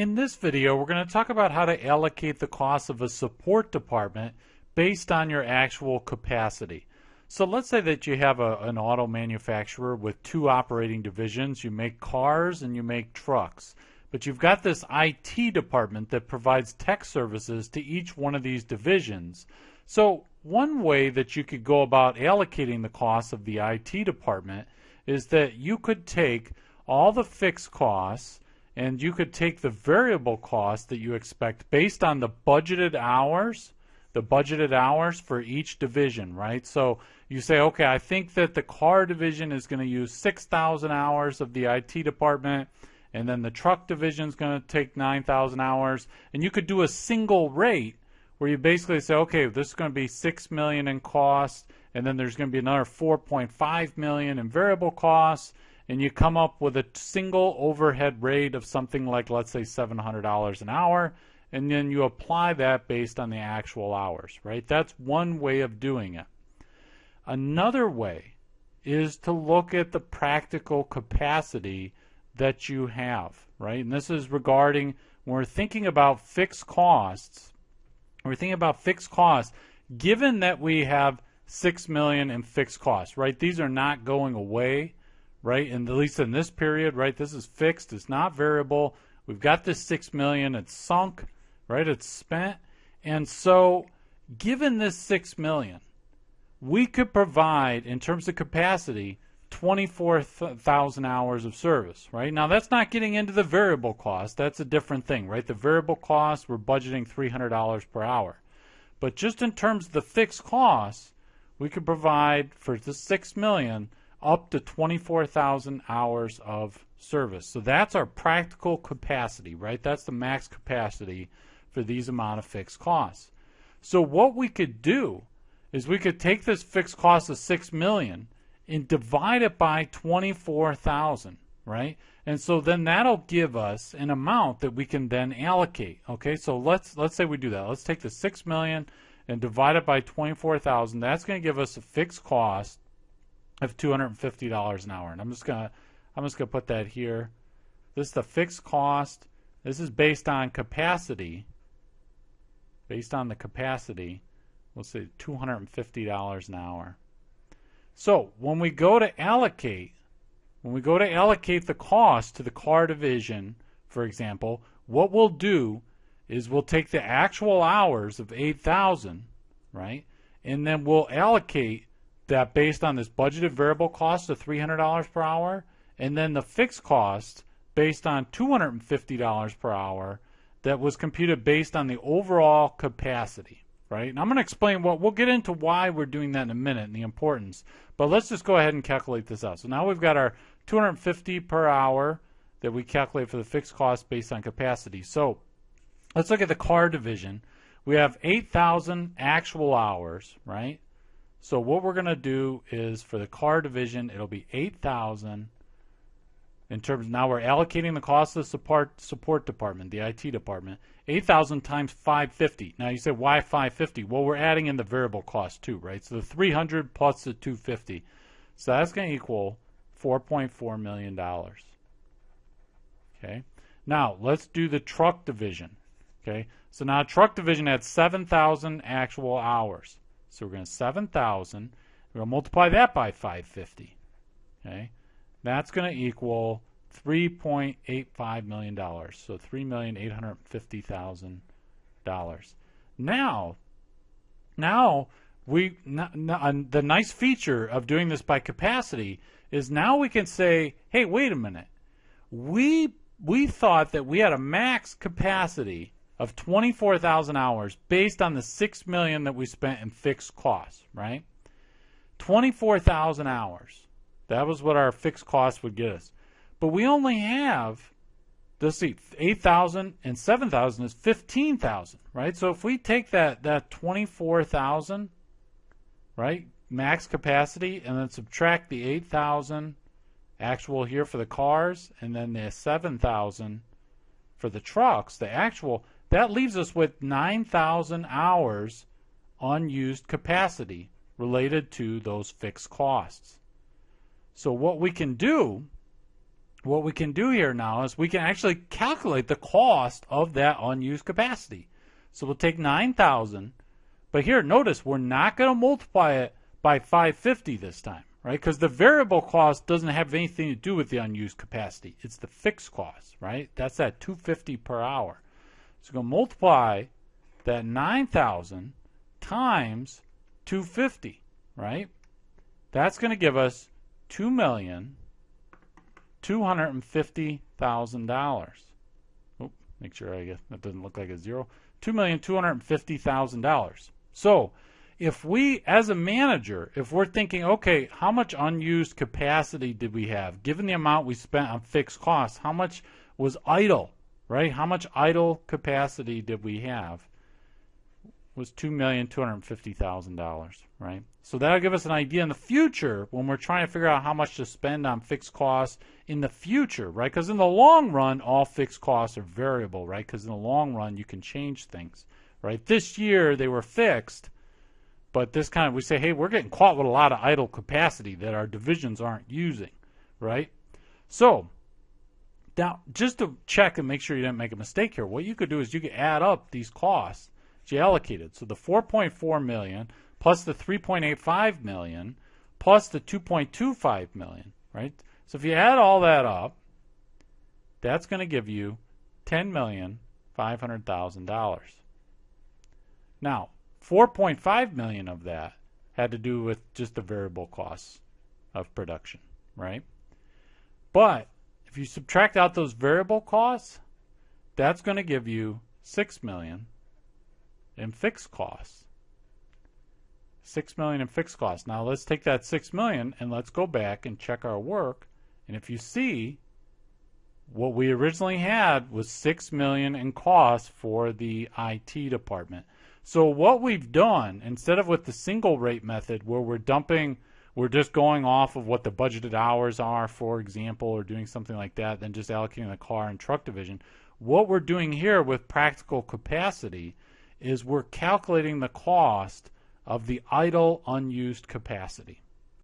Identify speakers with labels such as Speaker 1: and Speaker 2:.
Speaker 1: In this video, we're going to talk about how to allocate the cost of a support department based on your actual capacity. So let's say that you have a, an auto manufacturer with two operating divisions. You make cars and you make trucks. But you've got this IT department that provides tech services to each one of these divisions. So one way that you could go about allocating the cost of the IT department is that you could take all the fixed costs and you could take the variable cost that you expect based on the budgeted hours the budgeted hours for each division, right? So you say, okay, I think that the car division is going to use 6,000 hours of the IT department, and then the truck division is going to take 9,000 hours, and you could do a single rate where you basically say, okay, this is going to be 6 million in cost, and then there's going to be another 4.5 million in variable costs, and you come up with a single overhead rate of something like, let's say, $700 an hour, and then you apply that based on the actual hours, right? That's one way of doing it. Another way is to look at the practical capacity that you have, right? And this is regarding when we're thinking about fixed costs, we're thinking about fixed costs, given that we have six million in fixed costs, right? These are not going away right? And at least in this period, right? This is fixed. It's not variable. We've got this six million. It's sunk, right? It's spent, and so given this six million, we could provide in terms of capacity. 24,000 hours of service, right? Now that's not getting into the variable cost. That's a different thing, right? The variable cost, we're budgeting $300 per hour. But just in terms of the fixed costs, we could provide for the 6 million up to 24,000 hours of service. So that's our practical capacity, right? That's the max capacity for these amount of fixed costs. So what we could do is we could take this fixed cost of 6 million and divide it by 24,000, right? And so then that'll give us an amount that we can then allocate. Okay? So let's let's say we do that. Let's take the 6 million and divide it by 24,000. That's going to give us a fixed cost of $250 an hour. And I'm just gonna I'm just gonna put that here. This is the fixed cost. This is based on capacity. Based on the capacity, we'll say $250 an hour. So when we go to allocate, when we go to allocate the cost to the car division, for example, what we'll do is we'll take the actual hours of 8,000, right? And then we'll allocate that based on this budgeted variable cost of $300 per hour and then the fixed cost based on $250 per hour that was computed based on the overall capacity, right? And I'm going to explain what we'll get into why we're doing that in a minute and the importance. But let's just go ahead and calculate this out. So now we've got our 250 per hour that we calculate for the fixed cost based on capacity. So let's look at the car division. We have 8,000 actual hours, right? So what we're going to do is for the car division, it'll be 8,000 in terms now we're allocating the cost of the support support department, the IT department, 8,000 times 550. Now you say why 550? Well, we're adding in the variable cost too, right? So the 300 plus the 250. So that's going to equal 4.4 million dollars. Okay. Now, let's do the truck division. Okay? So now truck division had 7,000 actual hours. So we're going to 7,000. We're going to multiply that by 550. Okay, that's going to equal 3.85 million dollars. So three million eight hundred fifty thousand dollars. Now, now we the nice feature of doing this by capacity is now we can say, hey, wait a minute, we we thought that we had a max capacity of 24,000 hours based on the 6 million that we spent in fixed costs, right? 24,000 hours. That was what our fixed costs would get us. But we only have let's see 8,000 and 7,000 is 15,000, right? So if we take that that 24,000, right? Max capacity and then subtract the 8,000 actual here for the cars and then the 7,000 for the trucks, the actual that leaves us with 9,000 hours unused capacity related to those fixed costs. So what we can do what we can do here now is we can actually calculate the cost of that unused capacity. So we'll take 9,000, but here notice we're not going to multiply it by 550 this time, right? Because the variable cost doesn't have anything to do with the unused capacity. It's the fixed cost, right? That's that 250 per hour. So going to multiply that 9,000 times 250, right? That's going to give us two million two hundred and fifty thousand dollars. Oh, make sure I get that doesn't look like a zero. Two million two hundred and fifty thousand dollars. So if we, as a manager, if we're thinking, okay, how much unused capacity did we have? Given the amount we spent on fixed costs, how much was idle, right? How much idle capacity did we have? was $2,250,000, right? So that'll give us an idea in the future when we're trying to figure out how much to spend on fixed costs in the future, right? Because in the long run, all fixed costs are variable, right? Because in the long run, you can change things, right? This year, they were fixed, but this kind of, we say, hey, we're getting caught with a lot of idle capacity that our divisions aren't using, right? So, now, just to check and make sure you didn't make a mistake here, what you could do is you could add up these costs you allocated. So the 4.4 million plus the 3.85 million plus the 2.25 million, right? So if you add all that up, that's going to give you $10,500,000. Now, 4.5 million of that had to do with just the variable costs of production, right? But if you subtract out those variable costs, that's going to give you 6 million in fixed costs. Six million in fixed costs. Now let's take that six million and let's go back and check our work. And if you see, what we originally had was six million in costs for the IT department. So what we've done, instead of with the single rate method where we're dumping, we're just going off of what the budgeted hours are, for example, or doing something like that, then just allocating the car and truck division. What we're doing here with practical capacity is we're calculating the cost of the idle unused capacity.